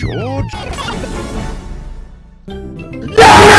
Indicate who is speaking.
Speaker 1: George?